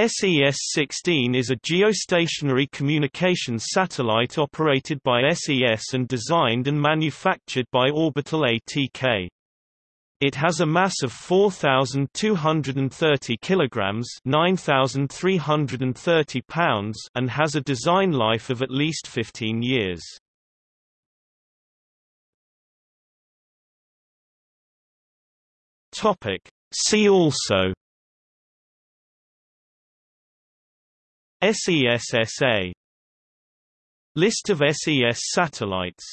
SES-16 is a geostationary communications satellite operated by SES and designed and manufactured by Orbital ATK. It has a mass of 4230 kilograms, 9330 pounds, and has a design life of at least 15 years. Topic: See also SESSA List of SES satellites